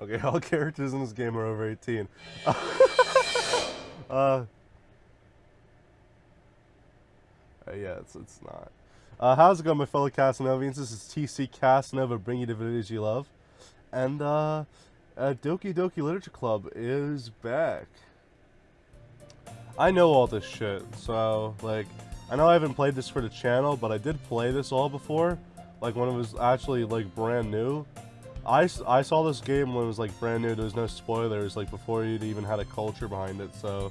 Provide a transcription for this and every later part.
Okay, all characters in this game are over 18. uh, Uh, yeah, it's it's not. Uh, how's it going, my fellow Casanovians? This is TC Casanova, bringing you the videos you love, and uh, uh, Doki Doki Literature Club is back. I know all this shit, so like, I know I haven't played this for the channel, but I did play this all before, like when it was actually like brand new. I, I saw this game when it was like brand new. There was no spoilers, like before you'd even had a culture behind it, so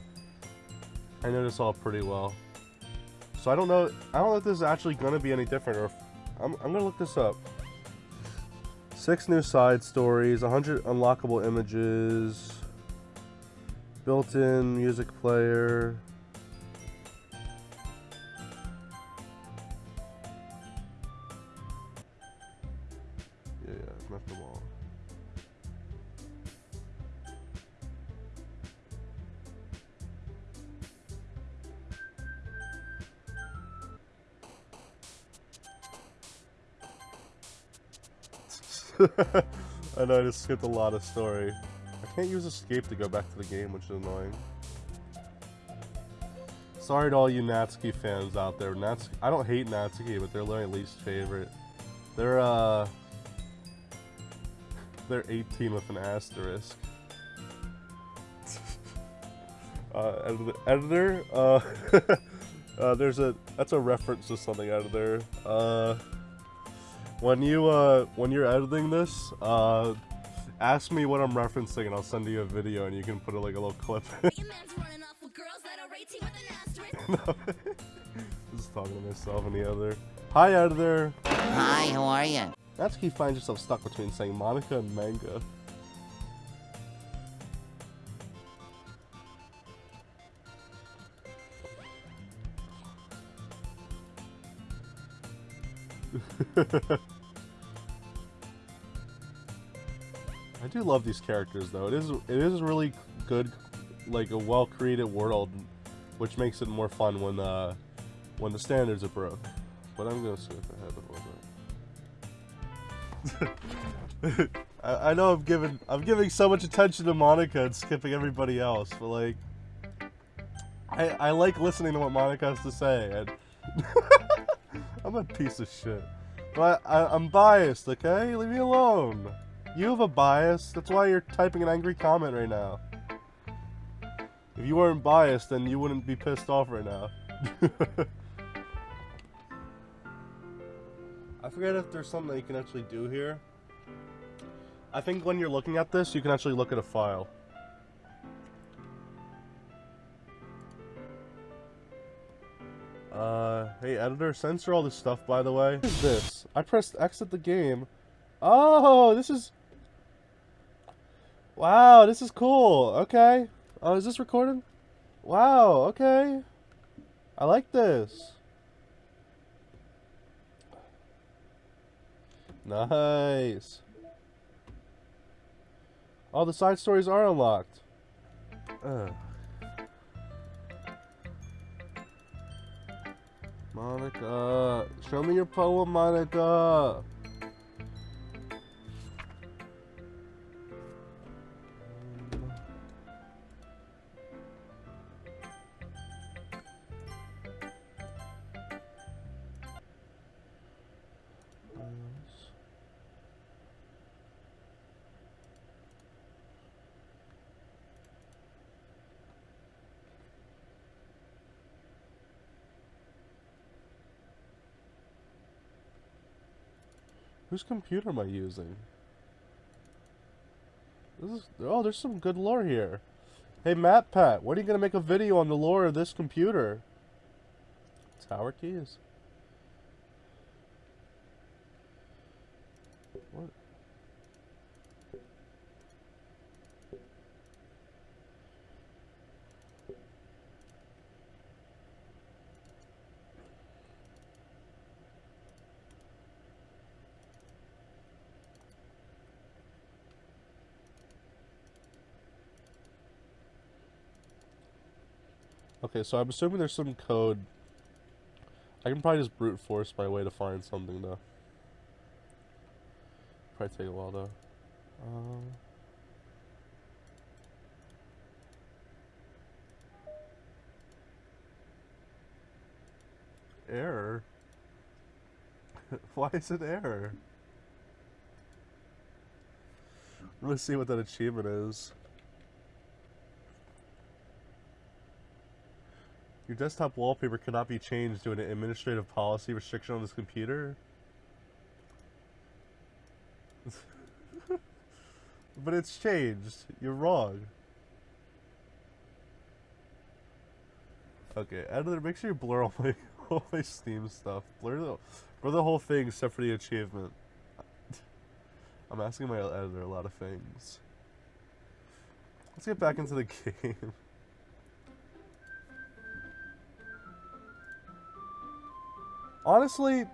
I know this all pretty well. So I don't know. I don't know if this is actually going to be any different, or if, I'm, I'm to look this up. Six new side stories, 100 unlockable images, built-in music player. I know I just skipped a lot of story. I can't use escape to go back to the game, which is annoying. Sorry to all you Natsuki fans out there. Natsuki, I don't hate Natsuki, but they're my least favorite. They're uh they're 18 with an asterisk. uh, editor, uh, uh, there's a that's a reference to something out of there. Uh, when you uh when you're editing this, uh ask me what I'm referencing and I'll send you a video and you can put a, like a little clip. Just talking to myself and the other. Hi editor. Hi, how are you? Natsuki finds yourself stuck between saying Monika and manga. I do love these characters though. It is it is really good, like a well created world, which makes it more fun when uh when the standards are broke. But I'm gonna skip ahead a little bit. I, I know I'm giving I'm giving so much attention to Monika and skipping everybody else, but like I I like listening to what Monika has to say and I'm a piece of shit. But I, I'm biased, okay? Leave me alone. You have a bias. That's why you're typing an angry comment right now. If you weren't biased, then you wouldn't be pissed off right now. I forget if there's something that you can actually do here. I think when you're looking at this, you can actually look at a file. Uh, hey editor, censor all this stuff by the way. What is this? I pressed exit the game. Oh, this is... Wow, this is cool. Okay. Oh, is this recorded? Wow, okay. I like this. Nice. All the side stories are unlocked. Ugh. Monika, show me your poem, Monika. Whose computer am I using? This is oh, there's some good lore here. Hey, MatPat, when are you gonna make a video on the lore of this computer? Tower keys. Okay, so I'm assuming there's some code. I can probably just brute force my way to find something, though. Probably take a while, though. Um... Error? Why is it error? Let's see what that achievement is. Your desktop wallpaper cannot be changed due to an administrative policy restriction on this computer. but it's changed. You're wrong. Okay, editor, make sure you blur all my all my Steam stuff. Blur the blur the whole thing except for the achievement. I'm asking my editor a lot of things. Let's get back into the game. Honestly,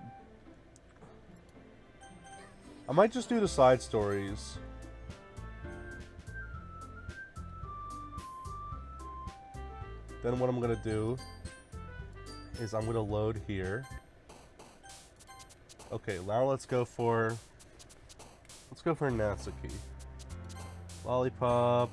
I might just do the side stories. Then what I'm gonna do is I'm gonna load here. Okay, now let's go for let's go for Natsuki. Lollipop.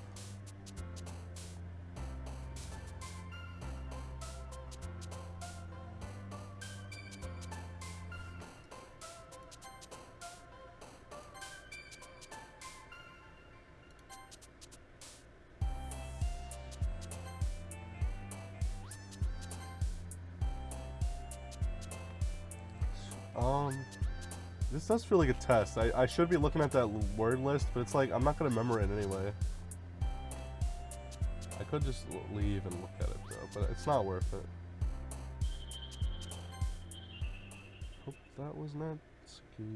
This does feel like a test. I, I should be looking at that word list, but it's like, I'm not going to remember it anyway. I could just leave and look at it though, but it's not worth it. Hope that was not Yep,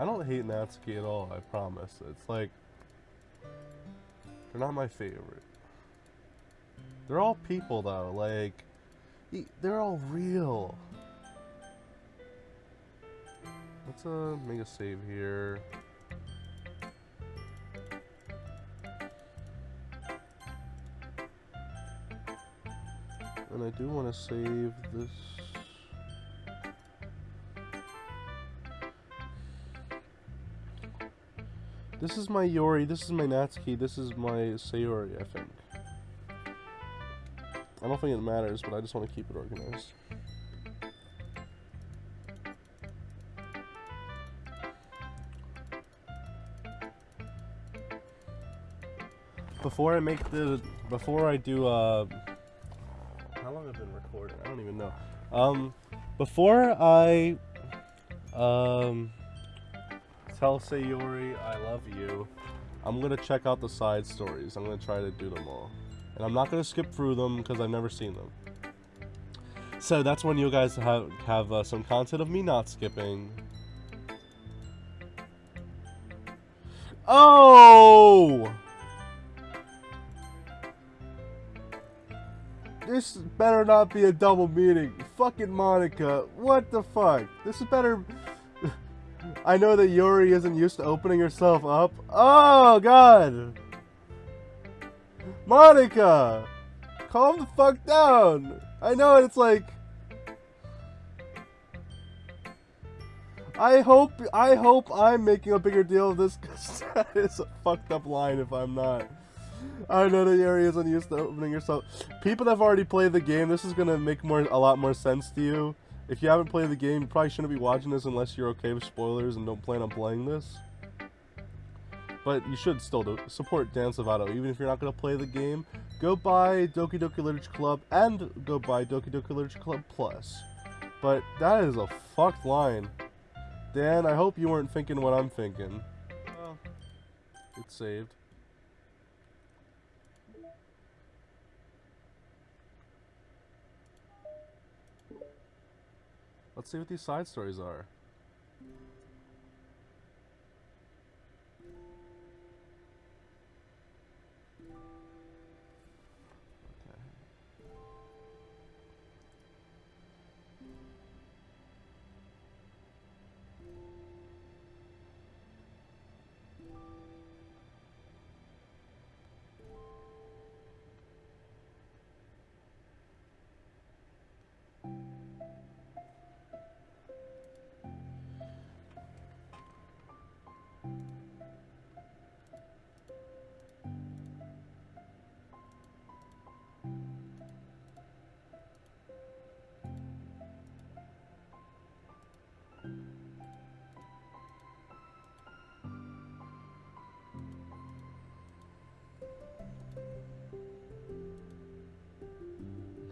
I don't hate Natsuki at all, I promise. It's like they're not my favorite. They're all people though, like they're all real. Let's uh make a save here. And I do want to save this. This is my Yori, this is my Natsuki, this is my Sayori, I think. I don't think it matters, but I just want to keep it organized. Before I make the, before I do, uh, how long have I been recording? I don't even know. Um, before I, um, tell Sayori I love you, I'm gonna check out the side stories. I'm gonna try to do them all. And I'm not gonna skip through them because I've never seen them. So that's when you guys have, have uh, some content of me not skipping. Oh! This better not be a double meaning. Fucking Monika. What the fuck? This is better. I know that Yuri isn't used to opening herself up. Oh, God. Monika! Calm the fuck down. I know it's like. I hope I hope I'm making a bigger deal of this because that is a fucked up line if I'm not. I know that Yuri isn't used to opening yourself. People that have already played the game, this is gonna make more a lot more sense to you. If you haven't played the game, you probably shouldn't be watching this unless you're okay with spoilers and don't plan on playing this. But you should still do, support Dan Salvato, even if you're not gonna play the game. Go buy Doki Doki Literature Club and go buy Doki Doki Literature Club Plus. But that is a fucked line. Dan, I hope you weren't thinking what I'm thinking. Well, it's saved. Let's see what these side stories are.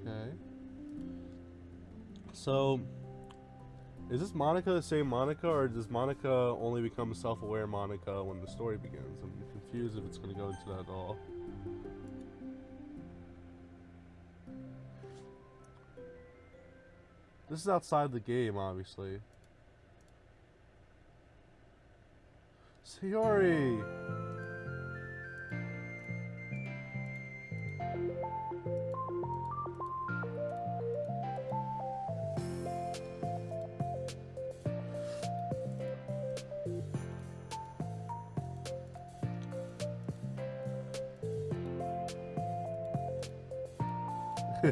Okay. So, is this Monika the same Monika, or does Monika only become self-aware Monika when the story begins? I'm confused if it's going to go into that at all. This is outside the game, obviously. Sayori!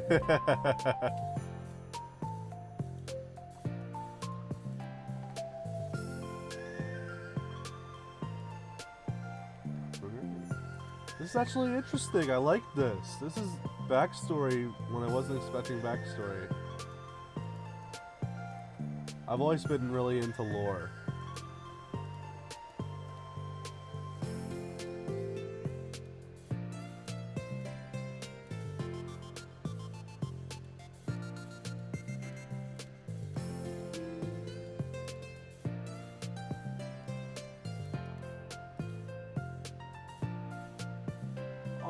This is actually interesting. I like this. This is backstory when I wasn't expecting backstory. I've always been really into lore.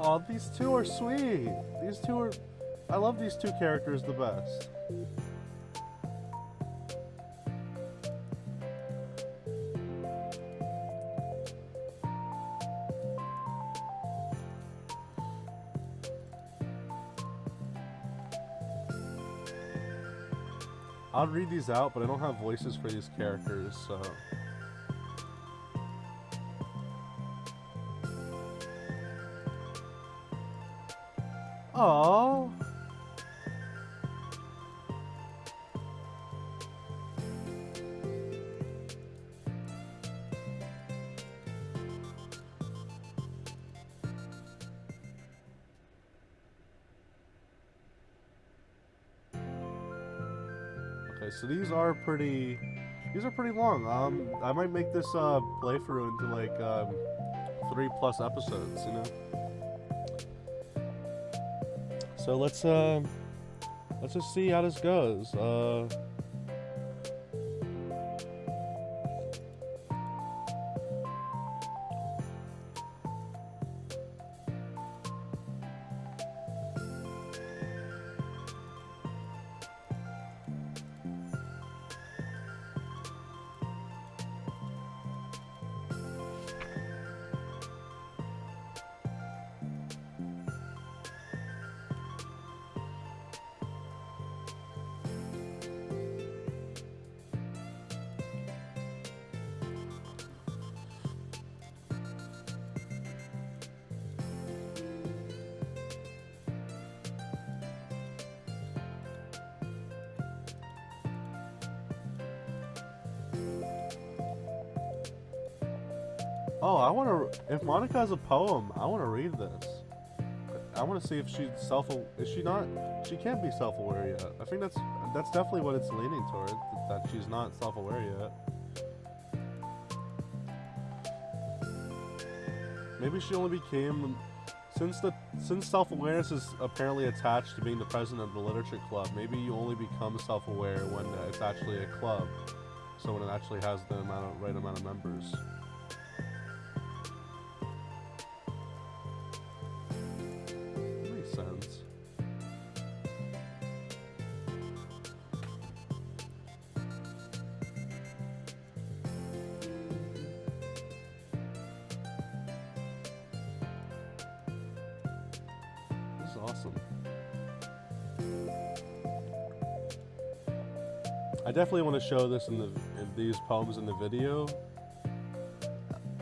Oh, these two are sweet. These two are. I love these two characters the best. I'll read these out, but I don't have voices for these characters, so. Oh. Okay, so these are pretty. These are pretty long. Um, I might make this uh playthrough into like um three plus episodes. You know. So let's uh, let's just see how this goes. Uh, oh, I want to. If Monika has a poem, I want to read this. I want to see if she's self. Is she not? She can't be self-aware yet. I think that's that's definitely what it's leaning toward. That she's not self-aware yet. Maybe she only became since the since self-awareness is apparently attached to being the president of the literature club. Maybe you only become self-aware when it's actually a club, so when it actually has the amount of, right amount of members. I definitely want to show this in the in these poems in the video.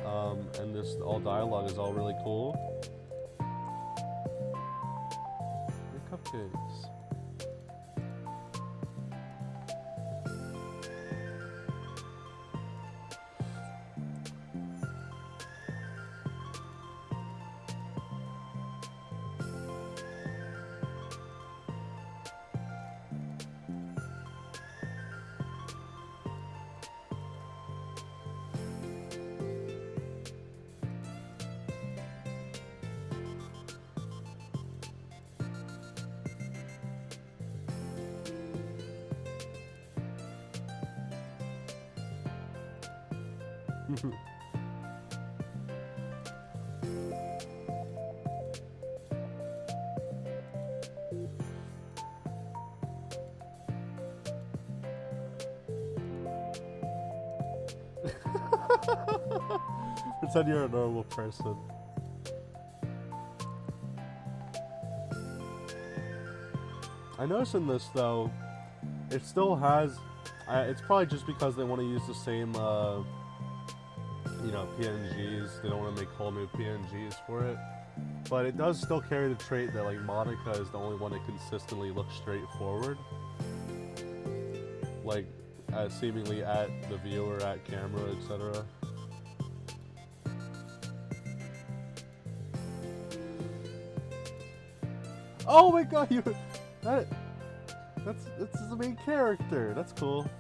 Um, and this all dialogue is all really cool. Your cupcakes. Pretend you're a normal person. I noticed in this though, it still has. Uh, it's probably just because they want to use the same, uh, know, PNGs. They don't want to make whole new PNGs for it. But it does still carry the trait that like Monika is the only one that consistently looks straight forward. Like, uh, seemingly at the viewer, at camera, etc. Oh my god, you that that's that's the main character. That's cool.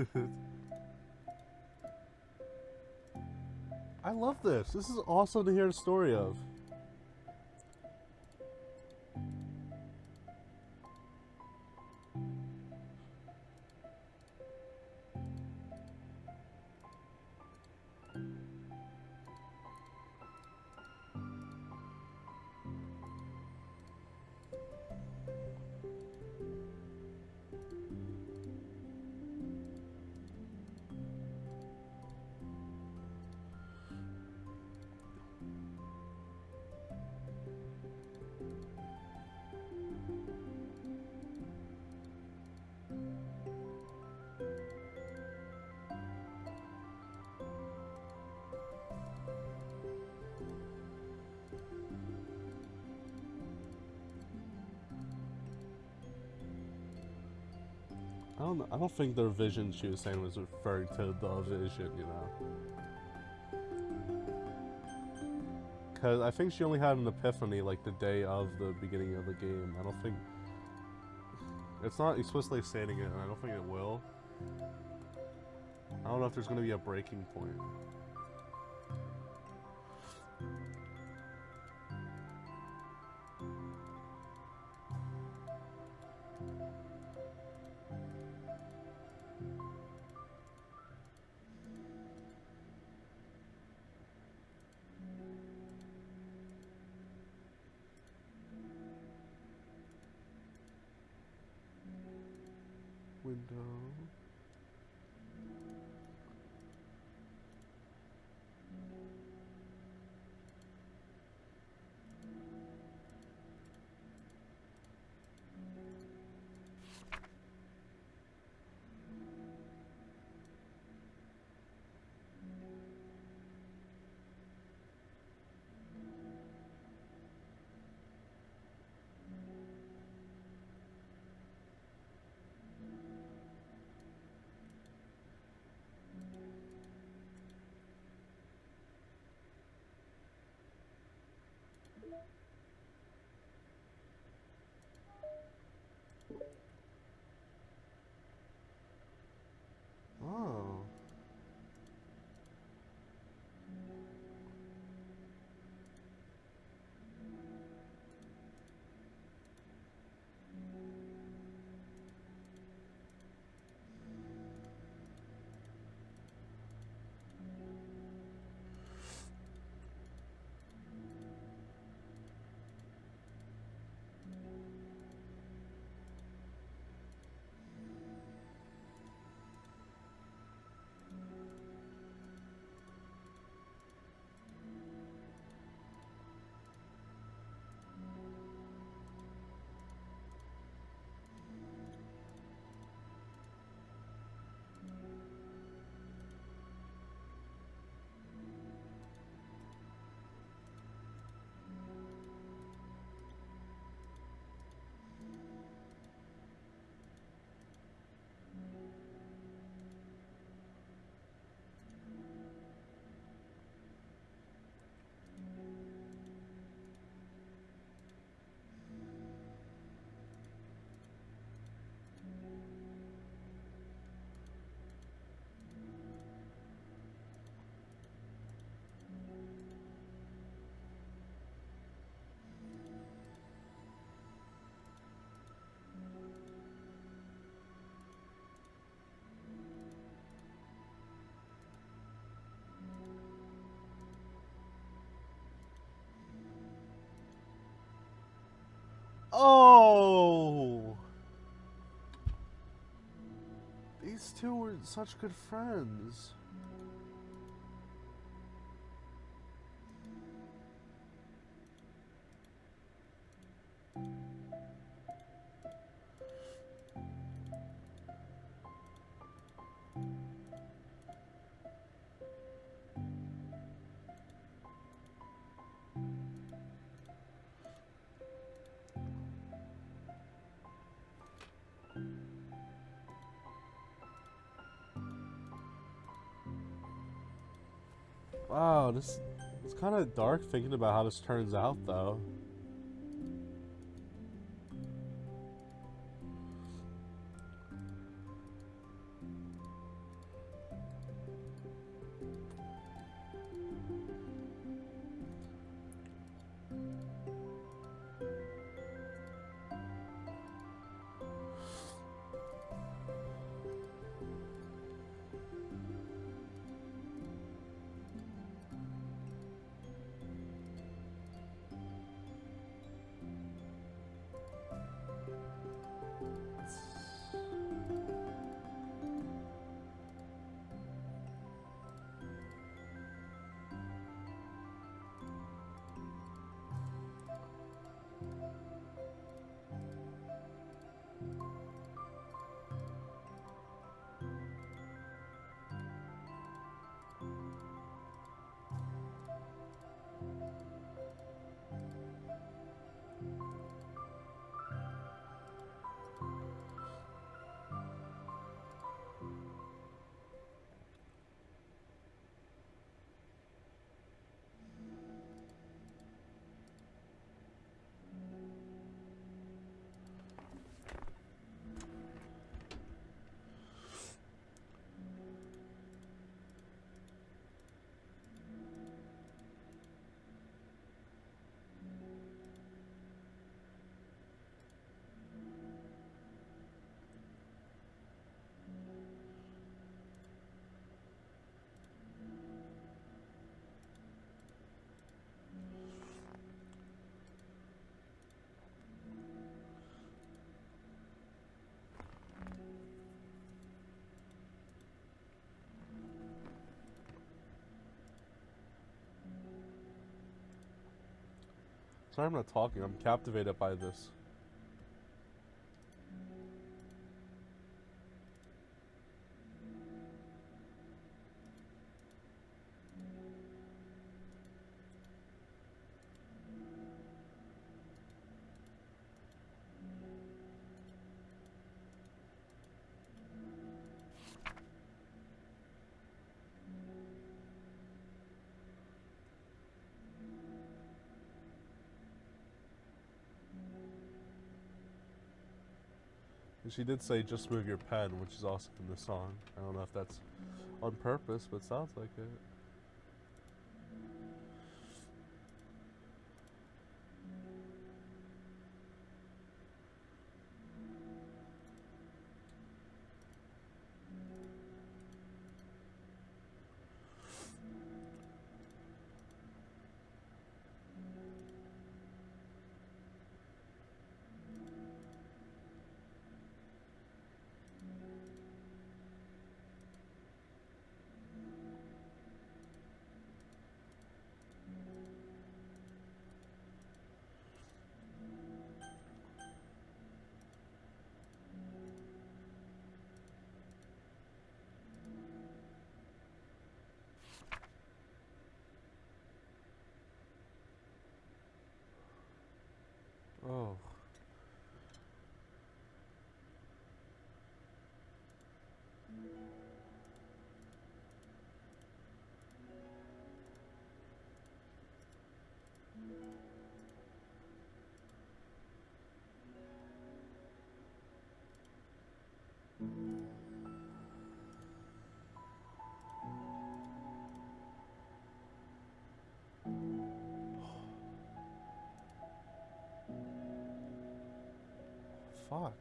I love this. This is awesome to hear the story of. Don't. I don't think the vision she was saying was referring to the vision, you know. Cause I think she only had an epiphany like the day of the beginning of the game. I don't think it's not explicitly stating it, and I don't think it will. I don't know if there's gonna be a breaking point. Window. Oh! These two were such good friends. Wow, this it's kind of dark thinking about how this turns out, though. Sorry I'm not talking, I'm captivated by this. She did say, just move your pen, which is also in the song. I don't know if that's on purpose, but sounds like it. Fuck.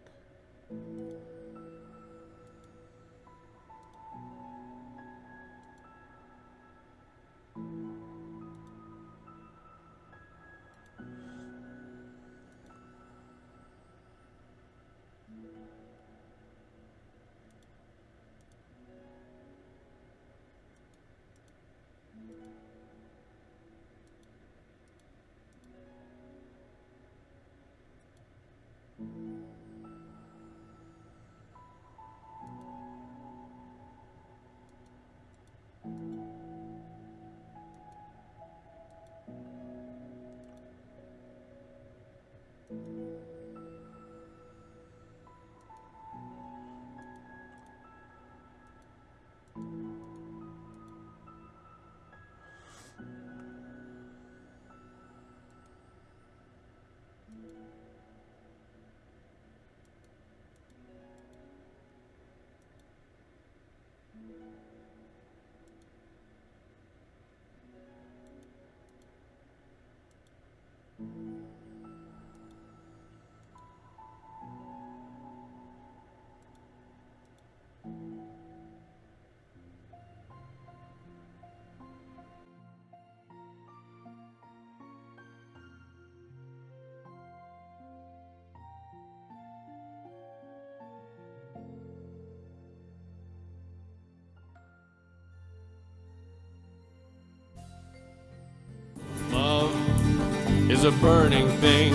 Is a burning thing,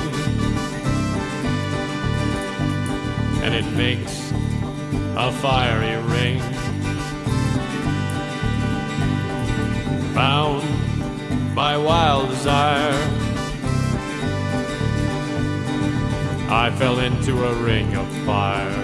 and it makes a fiery ring. Bound by wild desire, I fell into a ring of fire.